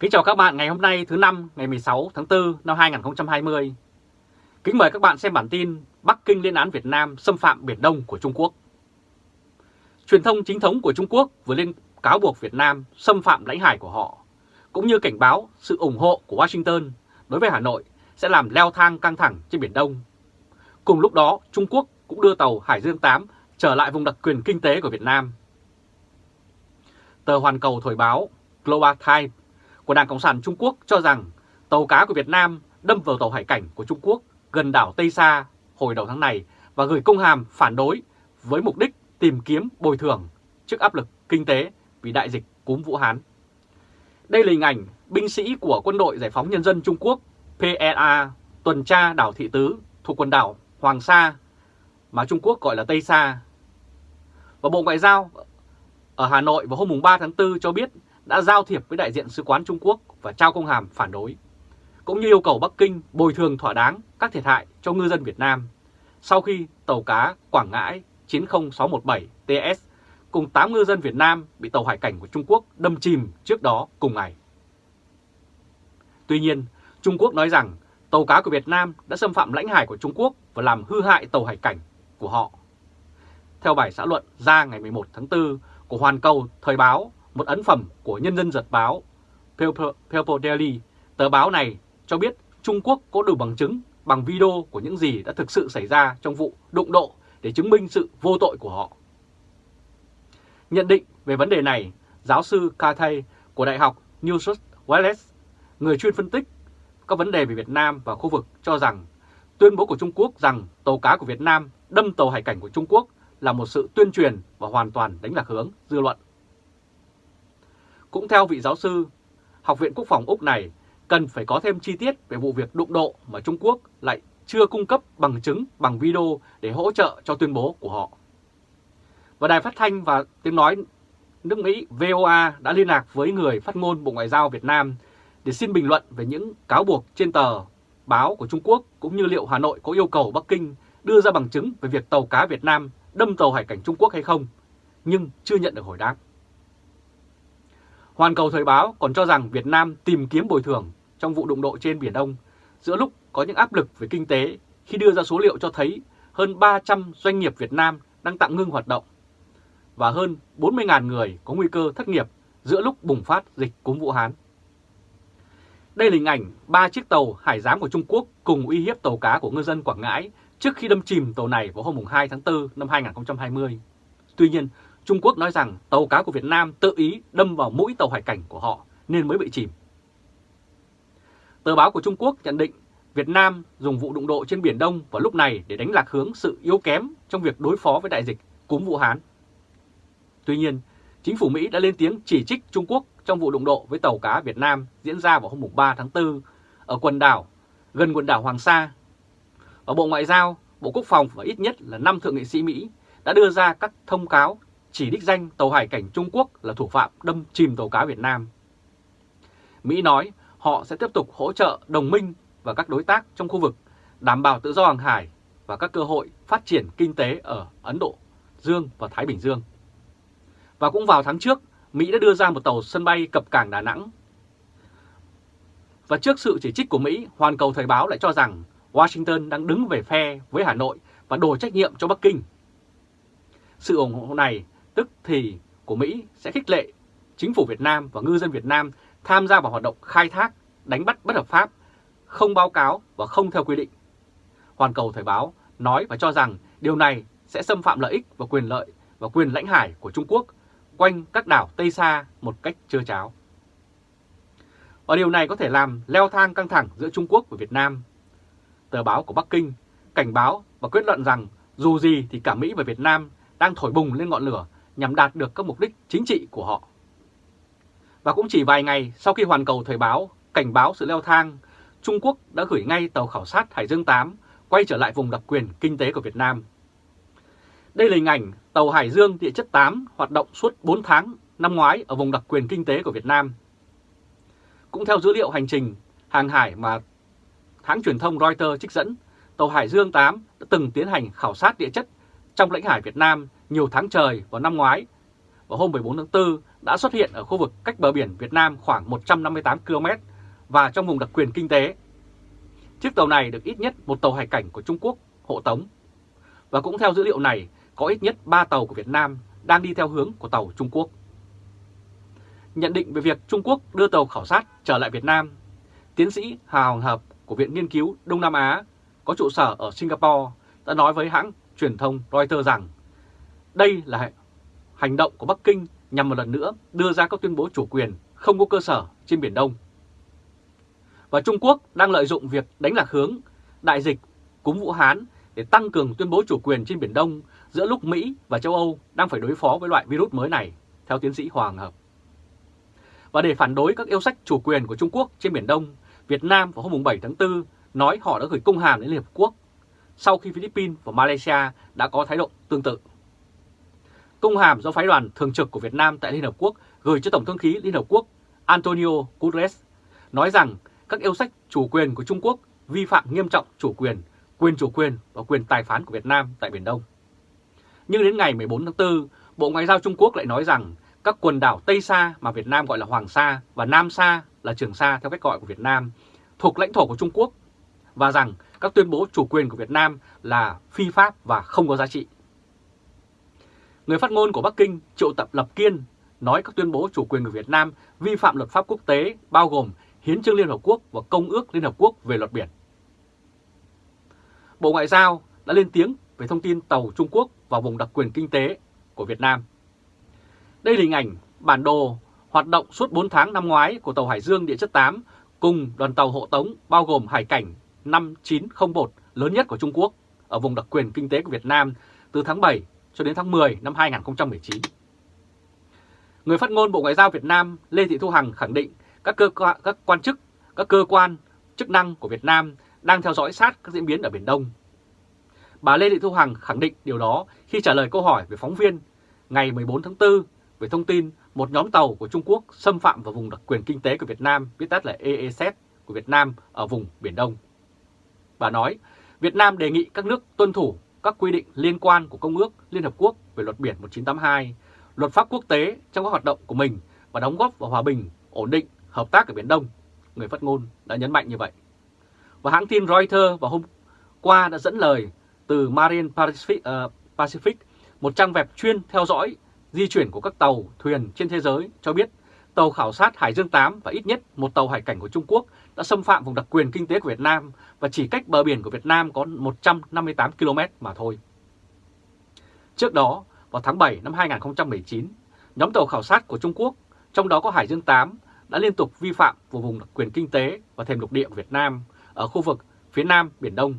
Kính chào các bạn ngày hôm nay thứ năm ngày 16 tháng 4 năm 2020. Kính mời các bạn xem bản tin Bắc Kinh lên án Việt Nam xâm phạm Biển Đông của Trung Quốc. Truyền thông chính thống của Trung Quốc vừa lên cáo buộc Việt Nam xâm phạm lãnh hải của họ, cũng như cảnh báo sự ủng hộ của Washington đối với Hà Nội sẽ làm leo thang căng thẳng trên Biển Đông. Cùng lúc đó, Trung Quốc cũng đưa tàu Hải Dương 8 trở lại vùng đặc quyền kinh tế của Việt Nam. Tờ Hoàn Cầu Thời báo Global Times của Đảng Cộng sản Trung Quốc cho rằng tàu cá của Việt Nam đâm vào tàu hải cảnh của Trung Quốc gần đảo Tây Sa hồi đầu tháng này và gửi công hàm phản đối với mục đích tìm kiếm bồi thường trước áp lực kinh tế vì đại dịch cúm Vũ Hán. Đây là hình ảnh binh sĩ của Quân đội Giải phóng Nhân dân Trung Quốc PLA tuần tra đảo Thị Tứ thuộc quần đảo Hoàng Sa, mà Trung Quốc gọi là Tây Sa. Và Bộ Ngoại giao ở Hà Nội vào hôm 3 tháng 4 cho biết đã giao thiệp với đại diện sứ quán Trung Quốc và trao công hàm phản đối, cũng như yêu cầu Bắc Kinh bồi thường thỏa đáng các thiệt hại cho ngư dân Việt Nam sau khi tàu cá Quảng Ngãi 90617 TS cùng 8 ngư dân Việt Nam bị tàu hải cảnh của Trung Quốc đâm chìm trước đó cùng ngày. Tuy nhiên, Trung Quốc nói rằng tàu cá của Việt Nam đã xâm phạm lãnh hải của Trung Quốc và làm hư hại tàu hải cảnh của họ. Theo bài xã luận ra ngày 11 tháng 4 của Hoàn Cầu Thời báo một ấn phẩm của Nhân dân Giật báo People Daily, tờ báo này cho biết Trung Quốc có đủ bằng chứng bằng video của những gì đã thực sự xảy ra trong vụ đụng độ để chứng minh sự vô tội của họ. Nhận định về vấn đề này, giáo sư Cathay của Đại học New South Wales, người chuyên phân tích các vấn đề về Việt Nam và khu vực cho rằng tuyên bố của Trung Quốc rằng tàu cá của Việt Nam đâm tàu hải cảnh của Trung Quốc là một sự tuyên truyền và hoàn toàn đánh lạc hướng dư luận. Cũng theo vị giáo sư, Học viện Quốc phòng Úc này cần phải có thêm chi tiết về vụ việc đụng độ mà Trung Quốc lại chưa cung cấp bằng chứng bằng video để hỗ trợ cho tuyên bố của họ. Và Đài Phát Thanh và Tiếng Nói nước Mỹ VOA đã liên lạc với người phát ngôn Bộ Ngoại giao Việt Nam để xin bình luận về những cáo buộc trên tờ báo của Trung Quốc cũng như liệu Hà Nội có yêu cầu Bắc Kinh đưa ra bằng chứng về việc tàu cá Việt Nam đâm tàu hải cảnh Trung Quốc hay không, nhưng chưa nhận được hồi đáp. Hoàn Cầu Thời báo còn cho rằng Việt Nam tìm kiếm bồi thường trong vụ đụng độ trên Biển Đông giữa lúc có những áp lực về kinh tế khi đưa ra số liệu cho thấy hơn 300 doanh nghiệp Việt Nam đang tạm ngưng hoạt động và hơn 40.000 người có nguy cơ thất nghiệp giữa lúc bùng phát dịch cúm Vũ Hán. Đây là hình ảnh ba chiếc tàu hải giám của Trung Quốc cùng uy hiếp tàu cá của ngư dân Quảng Ngãi trước khi đâm chìm tàu này vào hôm 2 tháng 4 năm 2020. Tuy nhiên, Trung Quốc nói rằng tàu cá của Việt Nam tự ý đâm vào mũi tàu hải cảnh của họ nên mới bị chìm. Tờ báo của Trung Quốc nhận định Việt Nam dùng vụ đụng độ trên Biển Đông vào lúc này để đánh lạc hướng sự yếu kém trong việc đối phó với đại dịch cúm Vũ Hán. Tuy nhiên, chính phủ Mỹ đã lên tiếng chỉ trích Trung Quốc trong vụ đụng độ với tàu cá Việt Nam diễn ra vào hôm 3 tháng 4 ở quần đảo, gần quần đảo Hoàng Sa. Và Bộ Ngoại giao, Bộ Quốc phòng và ít nhất là 5 thượng nghị sĩ Mỹ đã đưa ra các thông cáo chỉ đích danh tàu hải cảnh Trung Quốc là thủ phạm đâm chìm tàu cá Việt Nam. Mỹ nói họ sẽ tiếp tục hỗ trợ đồng minh và các đối tác trong khu vực đảm bảo tự do hàng hải và các cơ hội phát triển kinh tế ở Ấn Độ, Dương và Thái Bình Dương. Và cũng vào tháng trước, Mỹ đã đưa ra một tàu sân bay cập cảng Đà Nẵng. Và trước sự chỉ trích của Mỹ, Hoàn Cầu Thời báo lại cho rằng Washington đang đứng về phe với Hà Nội và đổ trách nhiệm cho Bắc Kinh. Sự ủng hộ này tức thì của Mỹ sẽ khích lệ chính phủ Việt Nam và ngư dân Việt Nam tham gia vào hoạt động khai thác, đánh bắt bất hợp pháp, không báo cáo và không theo quy định. Hoàn Cầu Thời báo nói và cho rằng điều này sẽ xâm phạm lợi ích và quyền lợi và quyền lãnh hải của Trung Quốc quanh các đảo Tây Sa một cách trơ cháo. Và điều này có thể làm leo thang căng thẳng giữa Trung Quốc và Việt Nam. Tờ báo của Bắc Kinh cảnh báo và kết luận rằng dù gì thì cả Mỹ và Việt Nam đang thổi bùng lên ngọn lửa nhằm đạt được các mục đích chính trị của họ. Và cũng chỉ vài ngày sau khi hoàn cầu thời báo cảnh báo sự leo thang, Trung Quốc đã gửi ngay tàu khảo sát Hải Dương 8 quay trở lại vùng đặc quyền kinh tế của Việt Nam. Đây là hình ảnh tàu Hải Dương địa chất 8 hoạt động suốt 4 tháng năm ngoái ở vùng đặc quyền kinh tế của Việt Nam. Cũng theo dữ liệu hành trình hàng hải mà hãng truyền thông Reuters trích dẫn, tàu Hải Dương 8 đã từng tiến hành khảo sát địa chất trong lãnh hải Việt Nam nhiều tháng trời vào năm ngoái. Vào hôm 14 tháng 4 đã xuất hiện ở khu vực cách bờ biển Việt Nam khoảng 158 km và trong vùng đặc quyền kinh tế. Chiếc tàu này được ít nhất một tàu hải cảnh của Trung Quốc hộ tống. Và cũng theo dữ liệu này, có ít nhất 3 tàu của Việt Nam đang đi theo hướng của tàu Trung Quốc. Nhận định về việc Trung Quốc đưa tàu khảo sát trở lại Việt Nam, tiến sĩ Hà Hoàng Hợp của Viện Nghiên cứu Đông Nam Á có trụ sở ở Singapore đã nói với hãng truyền thông Reuters rằng đây là hành động của Bắc Kinh nhằm một lần nữa đưa ra các tuyên bố chủ quyền không có cơ sở trên Biển Đông. Và Trung Quốc đang lợi dụng việc đánh lạc hướng đại dịch cúm Vũ Hán để tăng cường tuyên bố chủ quyền trên Biển Đông giữa lúc Mỹ và châu Âu đang phải đối phó với loại virus mới này, theo tiến sĩ Hoàng Hợp. Và để phản đối các yêu sách chủ quyền của Trung Quốc trên Biển Đông, Việt Nam vào hôm 7 tháng 4 nói họ đã gửi công hàm đến Liên Hợp Quốc sau khi Philippines và Malaysia đã có thái độ tương tự. Công hàm do phái đoàn thường trực của Việt Nam tại Liên Hợp Quốc gửi cho Tổng thư ký Liên Hợp Quốc Antonio Guterres nói rằng các yêu sách chủ quyền của Trung Quốc vi phạm nghiêm trọng chủ quyền, quyền chủ quyền và quyền tài phán của Việt Nam tại Biển Đông. Nhưng đến ngày 14 tháng 4, Bộ Ngoại giao Trung Quốc lại nói rằng các quần đảo Tây Sa mà Việt Nam gọi là Hoàng Sa và Nam Sa là Trường Sa theo cách gọi của Việt Nam thuộc lãnh thổ của Trung Quốc và rằng các tuyên bố chủ quyền của Việt Nam là phi pháp và không có giá trị. Người phát ngôn của Bắc Kinh, Triệu Tập Lập Kiên, nói các tuyên bố chủ quyền của Việt Nam vi phạm luật pháp quốc tế bao gồm Hiến trương Liên Hợp Quốc và Công ước Liên Hợp Quốc về luật biển. Bộ Ngoại giao đã lên tiếng về thông tin tàu Trung Quốc vào vùng đặc quyền kinh tế của Việt Nam. Đây là hình ảnh bản đồ hoạt động suốt 4 tháng năm ngoái của tàu Hải Dương Địa chất 8 cùng đoàn tàu hộ tống bao gồm Hải cảnh 5901 lớn nhất của Trung Quốc ở vùng đặc quyền kinh tế của Việt Nam từ tháng 7 cho đến tháng 10 năm 2019. Người phát ngôn Bộ Ngoại giao Việt Nam Lê Thị Thu Hằng khẳng định các cơ các quan chức, các cơ quan chức năng của Việt Nam đang theo dõi sát các diễn biến ở Biển Đông. Bà Lê Thị Thu Hằng khẳng định điều đó khi trả lời câu hỏi về phóng viên ngày 14 tháng 4 về thông tin một nhóm tàu của Trung Quốc xâm phạm vào vùng đặc quyền kinh tế của Việt Nam, viết tắt là EEZ của Việt Nam ở vùng Biển Đông. Bà nói, Việt Nam đề nghị các nước tuân thủ các quy định liên quan của Công ước Liên Hợp Quốc về luật biển 1982, luật pháp quốc tế trong các hoạt động của mình và đóng góp vào hòa bình, ổn định, hợp tác ở Biển Đông. Người phát ngôn đã nhấn mạnh như vậy. Và hãng tin Reuters vào hôm qua đã dẫn lời từ Marine Pacific, uh, Pacific một trang web chuyên theo dõi di chuyển của các tàu, thuyền trên thế giới cho biết tàu khảo sát Hải Dương 8 và ít nhất một tàu hải cảnh của Trung Quốc đã xâm phạm vùng đặc quyền kinh tế của Việt Nam và chỉ cách bờ biển của Việt Nam có 158 km mà thôi. Trước đó, vào tháng 7 năm 2019, nhóm tàu khảo sát của Trung Quốc, trong đó có Hải Dương 8, đã liên tục vi phạm vào vùng đặc quyền kinh tế và thềm lục địa của Việt Nam ở khu vực phía Nam Biển Đông.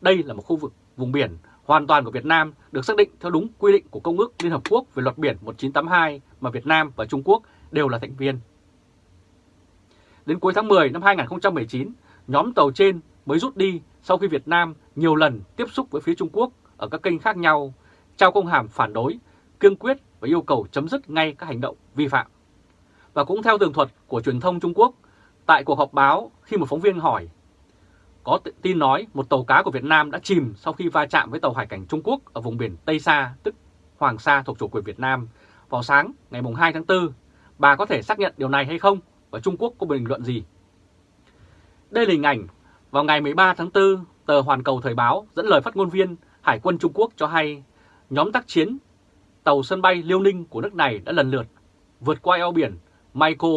Đây là một khu vực vùng biển hoàn toàn của Việt Nam được xác định theo đúng quy định của Công ước Liên Hợp Quốc về luật biển 1982 mà Việt Nam và Trung Quốc đều là thành viên. Đến cuối tháng 10 năm 2019, nhóm tàu trên mới rút đi sau khi Việt Nam nhiều lần tiếp xúc với phía Trung Quốc ở các kênh khác nhau, trao công hàm phản đối, kiên quyết và yêu cầu chấm dứt ngay các hành động vi phạm. Và cũng theo tường thuật của truyền thông Trung Quốc, tại cuộc họp báo khi một phóng viên hỏi có tin nói một tàu cá của Việt Nam đã chìm sau khi va chạm với tàu hải cảnh Trung Quốc ở vùng biển Tây Sa, tức Hoàng Sa thuộc chủ quyền Việt Nam vào sáng ngày 2 tháng 4. Bà có thể xác nhận điều này hay không? Và Trung Quốc có bình luận gì? Đây là hình ảnh vào ngày 13 tháng 4, tờ Hoàn Cầu Thời báo dẫn lời phát ngôn viên Hải quân Trung Quốc cho hay nhóm tác chiến tàu sân bay Liêu Ninh của nước này đã lần lượt vượt qua eo biển Maiko,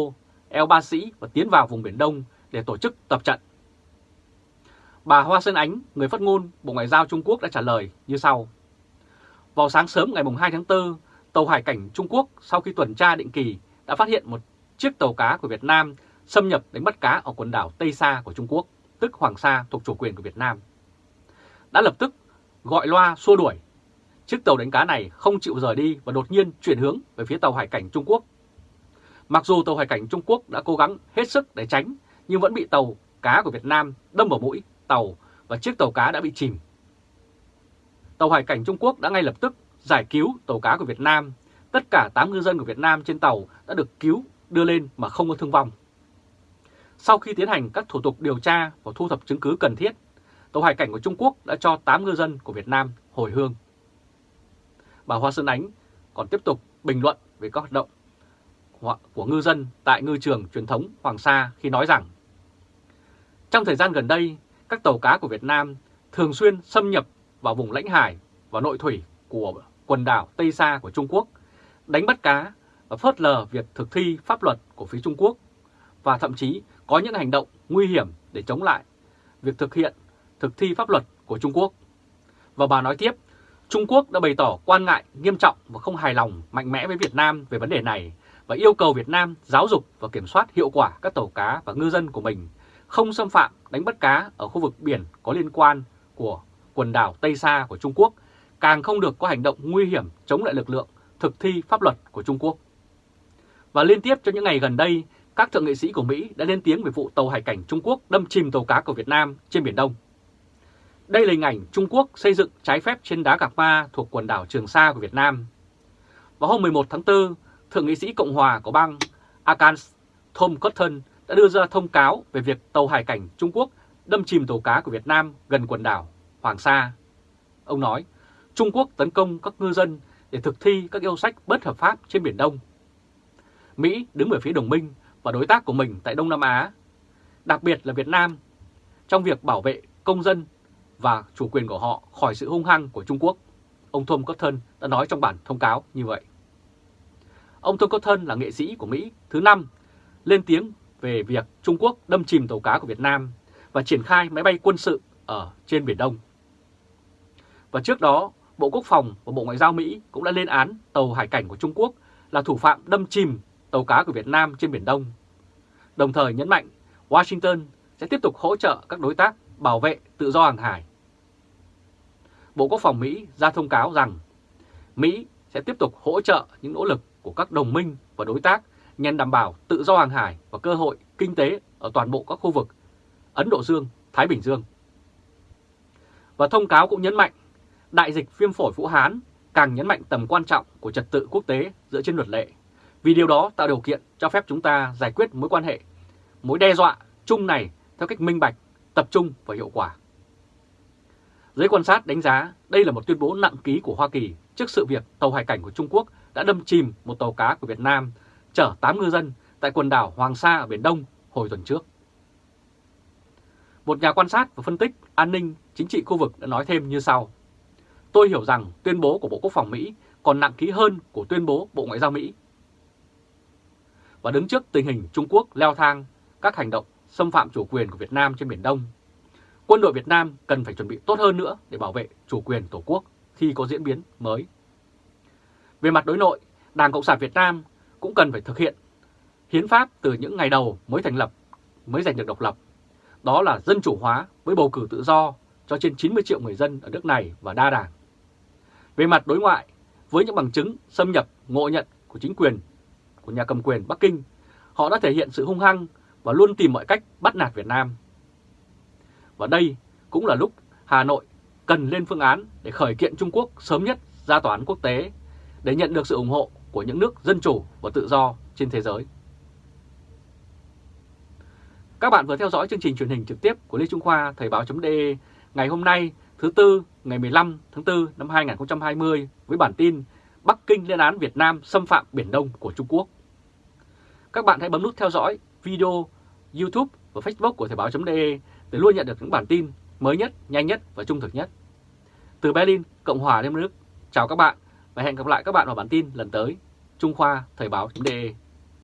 eo Ba Sĩ và tiến vào vùng Biển Đông để tổ chức tập trận. Bà Hoa Sơn Ánh, người phát ngôn Bộ Ngoại giao Trung Quốc đã trả lời như sau. Vào sáng sớm ngày 2 tháng 4, tàu hải cảnh Trung Quốc sau khi tuần tra định kỳ đã phát hiện một chiếc tàu cá của Việt Nam xâm nhập đánh bắt cá ở quần đảo Tây Sa của Trung Quốc, tức Hoàng Sa thuộc chủ quyền của Việt Nam. Đã lập tức gọi loa xua đuổi. Chiếc tàu đánh cá này không chịu rời đi và đột nhiên chuyển hướng về phía tàu hải cảnh Trung Quốc. Mặc dù tàu hải cảnh Trung Quốc đã cố gắng hết sức để tránh, nhưng vẫn bị tàu cá của Việt Nam đâm vào mũi tàu và chiếc tàu cá đã bị chìm. Tàu hải cảnh Trung Quốc đã ngay lập tức giải cứu tàu cá của Việt Nam. Tất cả 8 ngư dân của Việt Nam trên tàu đã được cứu đưa lên mà không có thương vong. Sau khi tiến hành các thủ tục điều tra và thu thập chứng cứ cần thiết, tàu hải cảnh của Trung Quốc đã cho 8 ngư dân của Việt Nam hồi hương. Bà Hoa Sơn Ánh còn tiếp tục bình luận về các hoạt động của ngư dân tại ngư trường truyền thống Hoàng Sa khi nói rằng trong thời gian gần đây, các tàu cá của Việt Nam thường xuyên xâm nhập vào vùng lãnh hải và nội thủy của quần đảo Tây Sa của Trung Quốc, đánh bắt cá và phớt lờ việc thực thi pháp luật của phía Trung Quốc và thậm chí có những hành động nguy hiểm để chống lại việc thực hiện thực thi pháp luật của Trung Quốc. Và bà nói tiếp, Trung Quốc đã bày tỏ quan ngại nghiêm trọng và không hài lòng mạnh mẽ với Việt Nam về vấn đề này và yêu cầu Việt Nam giáo dục và kiểm soát hiệu quả các tàu cá và ngư dân của mình không xâm phạm đánh bắt cá ở khu vực biển có liên quan của quần đảo Tây Sa của Trung Quốc, càng không được có hành động nguy hiểm chống lại lực lượng thực thi pháp luật của Trung Quốc. Và liên tiếp trong những ngày gần đây, các thượng nghị sĩ của Mỹ đã lên tiếng về vụ tàu hải cảnh Trung Quốc đâm chìm tàu cá của Việt Nam trên Biển Đông. Đây là hình ảnh Trung Quốc xây dựng trái phép trên đá Gạc Ma thuộc quần đảo Trường Sa của Việt Nam. Vào hôm 11 tháng 4, Thượng nghị sĩ Cộng hòa của bang Arkansas Tom Cotton đã đưa ra thông cáo về việc tàu hải cảnh Trung Quốc đâm chìm tàu cá của Việt Nam gần quần đảo Hoàng Sa. Ông nói, Trung Quốc tấn công các ngư dân để thực thi các yêu sách bất hợp pháp trên Biển Đông. Mỹ đứng về phía đồng minh và đối tác của mình tại Đông Nam Á, đặc biệt là Việt Nam, trong việc bảo vệ công dân và chủ quyền của họ khỏi sự hung hăng của Trung Quốc. Ông Tom Cotton đã nói trong bản thông cáo như vậy. Ông Tom Cotton là nghệ sĩ của Mỹ thứ năm lên tiếng về việc Trung Quốc đâm chìm tàu cá của Việt Nam và triển khai máy bay quân sự ở trên Biển Đông. Và trước đó, Bộ Quốc phòng và Bộ Ngoại giao Mỹ cũng đã lên án tàu hải cảnh của Trung Quốc là thủ phạm đâm chìm tàu cá của Việt Nam trên Biển Đông. Đồng thời nhấn mạnh Washington sẽ tiếp tục hỗ trợ các đối tác bảo vệ tự do hàng hải. Bộ Quốc phòng Mỹ ra thông cáo rằng Mỹ sẽ tiếp tục hỗ trợ những nỗ lực của các đồng minh và đối tác nhằm đảm bảo tự do hàng hải và cơ hội kinh tế ở toàn bộ các khu vực Ấn Độ Dương, Thái Bình Dương. Và thông cáo cũng nhấn mạnh đại dịch viêm phổi Vũ Hán càng nhấn mạnh tầm quan trọng của trật tự quốc tế dựa trên luật lệ, vì điều đó tạo điều kiện cho phép chúng ta giải quyết mối quan hệ, mối đe dọa chung này theo cách minh bạch, tập trung và hiệu quả. Giới quan sát đánh giá đây là một tuyên bố nặng ký của Hoa Kỳ trước sự việc tàu hải cảnh của Trung Quốc đã đâm chìm một tàu cá của Việt Nam chở 8 ngư dân tại quần đảo Hoàng Sa ở Biển Đông hồi tuần trước. Một nhà quan sát và phân tích an ninh chính trị khu vực đã nói thêm như sau. Tôi hiểu rằng tuyên bố của Bộ Quốc phòng Mỹ còn nặng ký hơn của tuyên bố Bộ Ngoại giao Mỹ. Và đứng trước tình hình Trung Quốc leo thang các hành động xâm phạm chủ quyền của Việt Nam trên Biển Đông, quân đội Việt Nam cần phải chuẩn bị tốt hơn nữa để bảo vệ chủ quyền Tổ quốc khi có diễn biến mới. Về mặt đối nội, Đảng Cộng sản Việt Nam cũng cần phải thực hiện hiến pháp từ những ngày đầu mới thành lập, mới giành được độc lập. Đó là dân chủ hóa với bầu cử tự do cho trên 90 triệu người dân ở nước này và đa đảng. Về mặt đối ngoại, với những bằng chứng xâm nhập ngộ nhận của chính quyền của nhà cầm quyền Bắc Kinh, họ đã thể hiện sự hung hăng và luôn tìm mọi cách bắt nạt Việt Nam. Và đây cũng là lúc Hà Nội cần lên phương án để khởi kiện Trung Quốc sớm nhất ra tòa án quốc tế để nhận được sự ủng hộ của những nước dân chủ và tự do trên thế giới. Các bạn vừa theo dõi chương trình truyền hình trực tiếp của Lê Trung Khoa Thời báo.de ngày hôm nay thứ Tư ngày 15 tháng 4 năm 2020 với bản tin Bắc Kinh lên án Việt Nam xâm phạm Biển Đông của Trung Quốc. Các bạn hãy bấm nút theo dõi video YouTube và Facebook của Thời báo.de để luôn nhận được những bản tin mới nhất, nhanh nhất và trung thực nhất. Từ Berlin, Cộng hòa Liên bang Đức, chào các bạn và hẹn gặp lại các bạn vào bản tin lần tới. Trung Khoa Thời báo.de